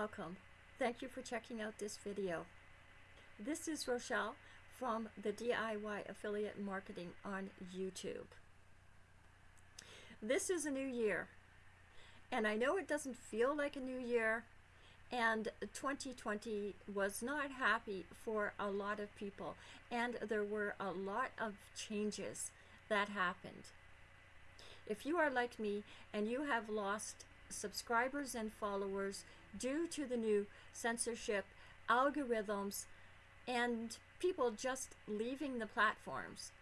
welcome. Thank you for checking out this video. This is Rochelle from the DIY Affiliate Marketing on YouTube. This is a new year, and I know it doesn't feel like a new year, and 2020 was not happy for a lot of people, and there were a lot of changes that happened. If you are like me and you have lost subscribers and followers due to the new censorship, algorithms, and people just leaving the platforms,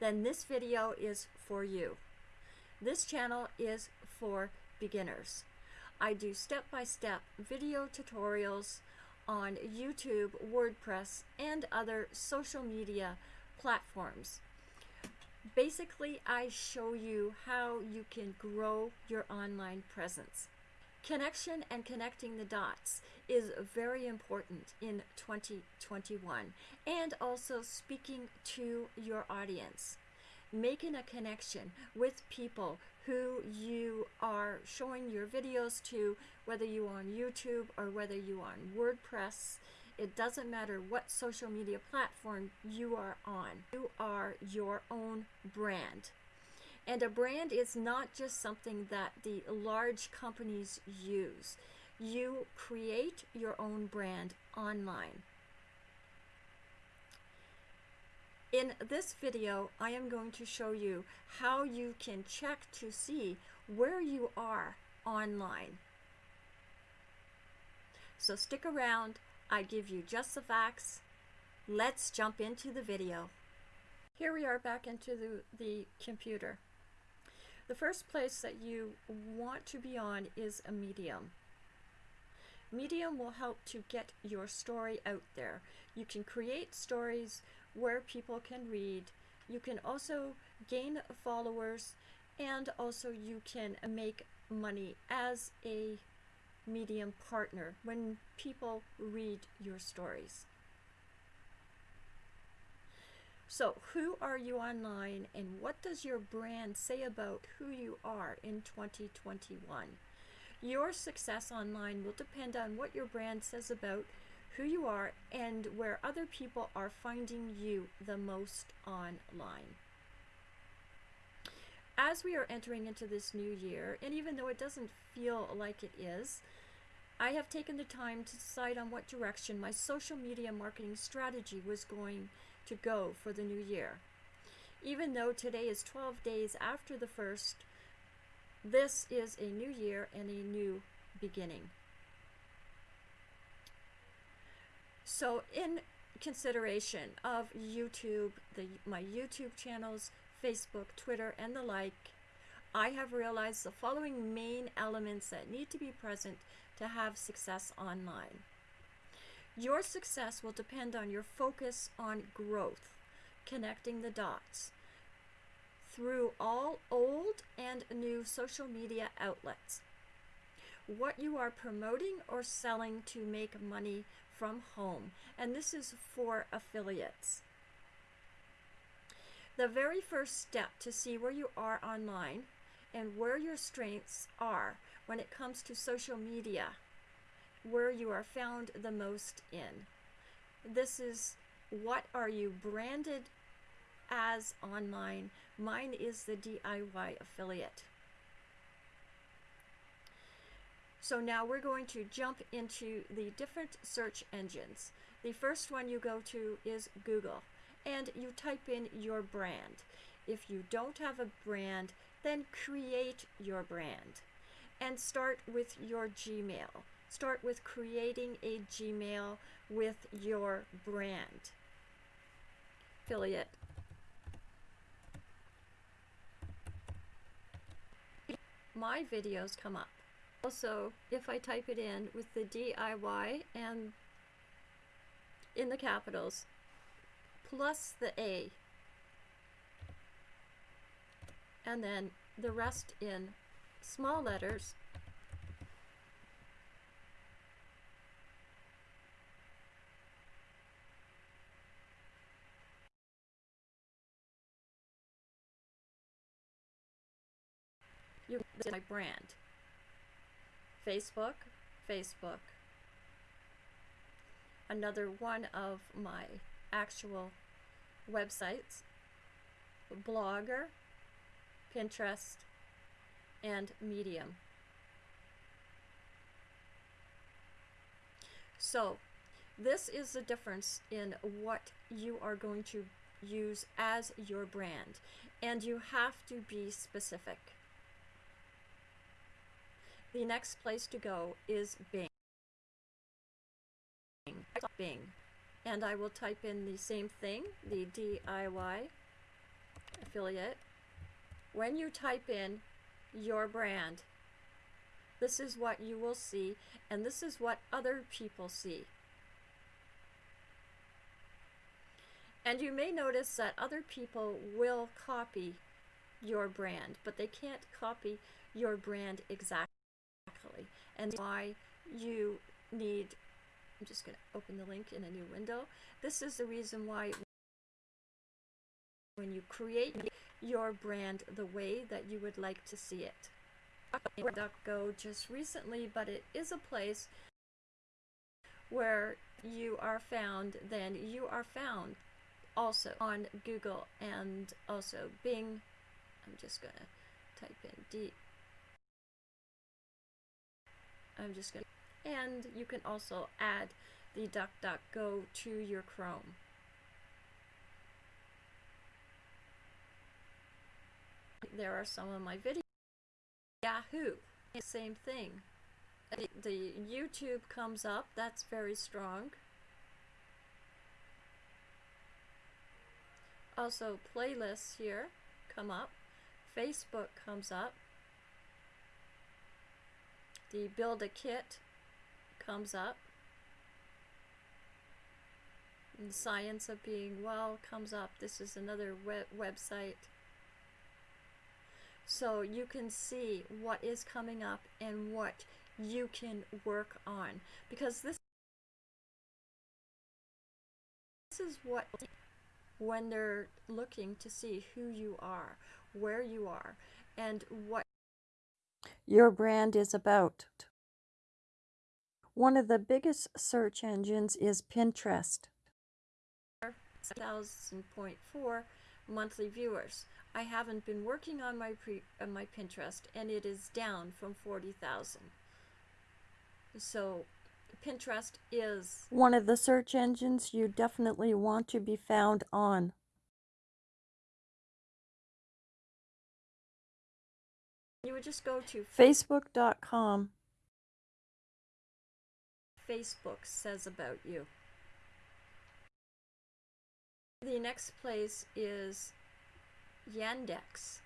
then this video is for you. This channel is for beginners. I do step-by-step -step video tutorials on YouTube, WordPress, and other social media platforms. Basically, I show you how you can grow your online presence. Connection and connecting the dots is very important in 2021 and also speaking to your audience. Making a connection with people who you are showing your videos to, whether you are on YouTube or whether you are on WordPress it doesn't matter what social media platform you are on. You are your own brand. And a brand is not just something that the large companies use. You create your own brand online. In this video, I am going to show you how you can check to see where you are online. So stick around, I give you just the facts. Let's jump into the video. Here we are back into the, the computer. The first place that you want to be on is a medium. Medium will help to get your story out there. You can create stories where people can read. You can also gain followers and also you can make money as a medium partner when people read your stories. So who are you online and what does your brand say about who you are in 2021? Your success online will depend on what your brand says about who you are and where other people are finding you the most online. As we are entering into this new year, and even though it doesn't feel like it is, I have taken the time to decide on what direction my social media marketing strategy was going to go for the new year. Even though today is 12 days after the first, this is a new year and a new beginning. So in consideration of YouTube, the, my YouTube channels, Facebook, Twitter, and the like, I have realized the following main elements that need to be present to have success online. Your success will depend on your focus on growth, connecting the dots through all old and new social media outlets. What you are promoting or selling to make money from home, and this is for affiliates. The very first step to see where you are online and where your strengths are when it comes to social media, where you are found the most in. This is what are you branded as online. Mine is the DIY affiliate. So now we're going to jump into the different search engines. The first one you go to is Google and you type in your brand. If you don't have a brand, then create your brand and start with your Gmail. Start with creating a Gmail with your brand. Affiliate. My videos come up. Also, if I type it in with the DIY and in the capitals, plus the A, and then the rest in small letters. You my brand. Facebook, Facebook. Another one of my actual websites, Blogger, Pinterest, and Medium. So, this is the difference in what you are going to use as your brand, and you have to be specific. The next place to go is Bing. Bing. And I will type in the same thing, the DIY affiliate. When you type in your brand, this is what you will see, and this is what other people see. And you may notice that other people will copy your brand, but they can't copy your brand exactly. And why you need, I'm just going to open the link in a new window. This is the reason why when you create your brand the way that you would like to see it. DuckDuckGo just recently, but it is a place where you are found, then you are found also on Google and also Bing. I'm just going to type in D. I'm just going to, and you can also add the DuckDuckGo to your Chrome. There are some of my videos. Yahoo, same thing. The YouTube comes up, that's very strong. Also, playlists here come up. Facebook comes up. The Build a Kit comes up. And the Science of Being Well comes up. This is another web website. So you can see what is coming up and what you can work on. Because this, this is what when they're looking to see who you are, where you are, and what your brand is about. One of the biggest search engines is Pinterest. 7,000.4 monthly viewers. I haven't been working on my pre, uh, my Pinterest and it is down from 40,000. So Pinterest is one of the search engines you definitely want to be found on. You would just go to facebook.com. Facebook says about you. The next place is Yandex.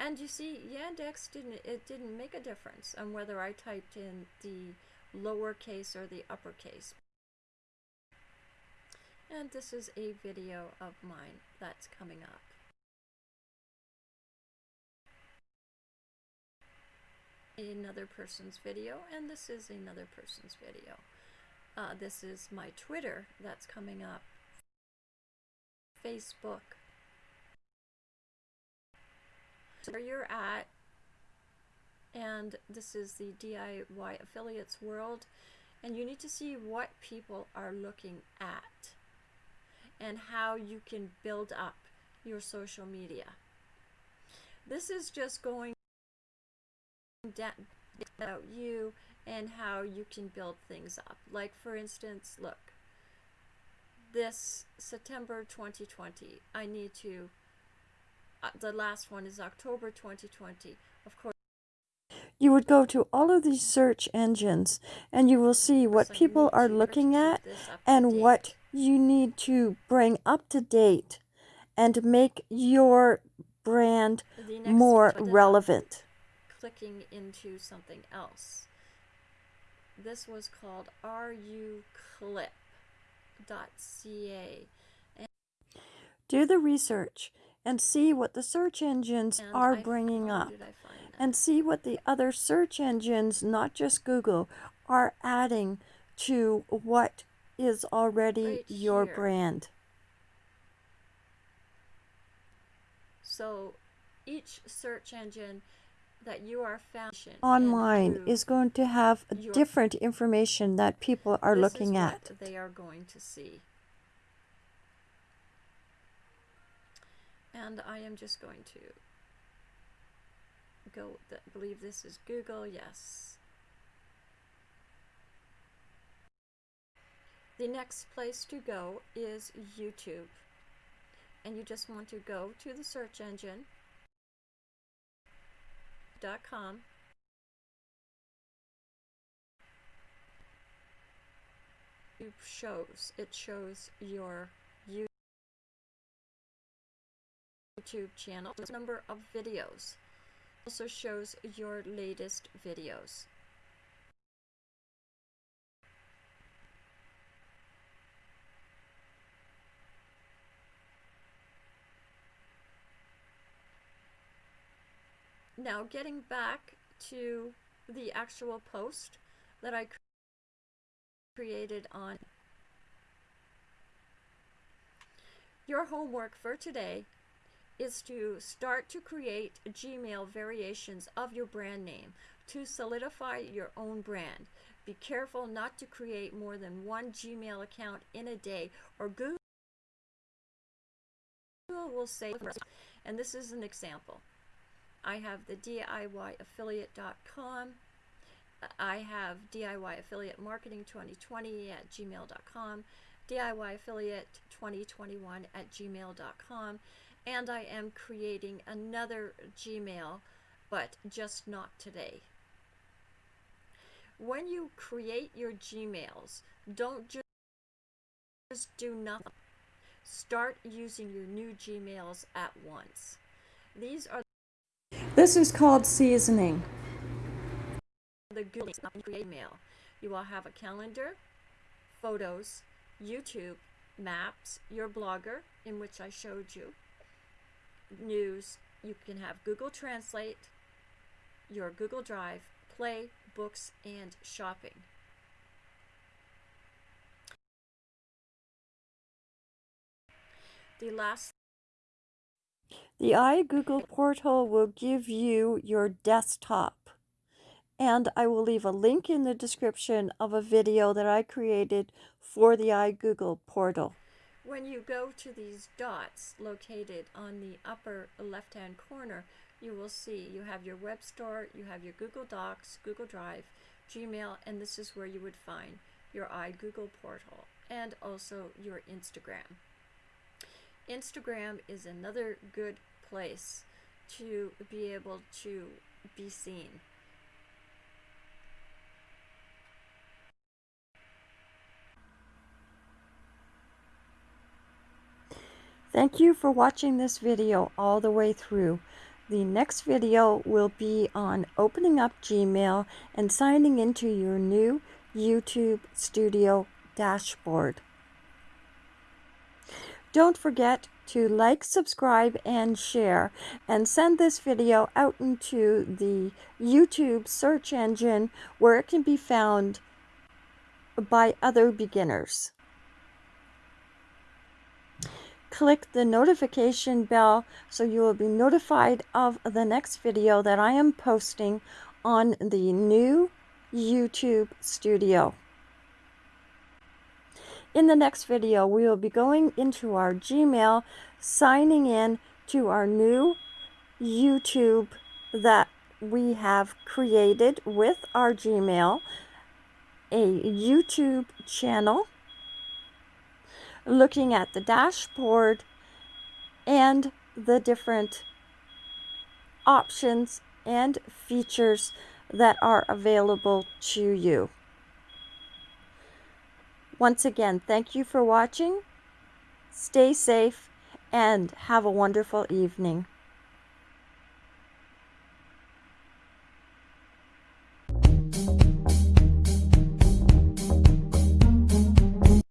And you see, Yandex didn't it didn't make a difference on whether I typed in the lowercase or the uppercase. And this is a video of mine that's coming up. Another person's video, and this is another person's video. Uh, this is my Twitter that's coming up. Facebook where you're at and this is the DIY affiliates world and you need to see what people are looking at and how you can build up your social media. This is just going about you and how you can build things up. Like for instance, look, this September 2020, I need to uh, the last one is October 2020. Of course. You would go to all of these search engines and you will see what so people are looking at and what you need to bring up to date and make your brand more relevant. Clicking into something else. This was called ruclip.ca. Do the research and see what the search engines and are I bringing up and see what the other search engines, not just Google, are adding to what is already right your here. brand. So each search engine that you are found online is going to have different information that people are looking at. they are going to see. And I am just going to go, I believe this is Google, yes. The next place to go is YouTube. And you just want to go to the search engine com. YouTube shows. It shows your YouTube channel, number of videos. Also shows your latest videos. Now getting back to the actual post that I created on your homework for today is to start to create Gmail variations of your brand name to solidify your own brand. Be careful not to create more than one Gmail account in a day or Google will say, and this is an example. I have the DIYaffiliate.com. I have DIY Affiliate Marketing 2020 at gmail.com, DIY Affiliate 2021 at gmail.com, and I am creating another Gmail, but just not today. When you create your Gmails, don't just do nothing. Start using your new Gmails at once. These are this is called seasoning. The Google Create Mail. You will have a calendar, photos, YouTube, maps, your blogger, in which I showed you, news. You can have Google Translate, your Google Drive, Play, books, and shopping. The last the iGoogle portal will give you your desktop. And I will leave a link in the description of a video that I created for the iGoogle portal. When you go to these dots located on the upper left-hand corner, you will see you have your web store, you have your Google Docs, Google Drive, Gmail, and this is where you would find your iGoogle portal and also your Instagram. Instagram is another good place to be able to be seen. Thank you for watching this video all the way through. The next video will be on opening up Gmail and signing into your new YouTube Studio dashboard. Don't forget to like, subscribe, and share, and send this video out into the YouTube search engine where it can be found by other beginners. Click the notification bell so you will be notified of the next video that I am posting on the new YouTube studio. In the next video, we will be going into our Gmail, signing in to our new YouTube that we have created with our Gmail, a YouTube channel, looking at the dashboard and the different options and features that are available to you. Once again, thank you for watching. Stay safe and have a wonderful evening.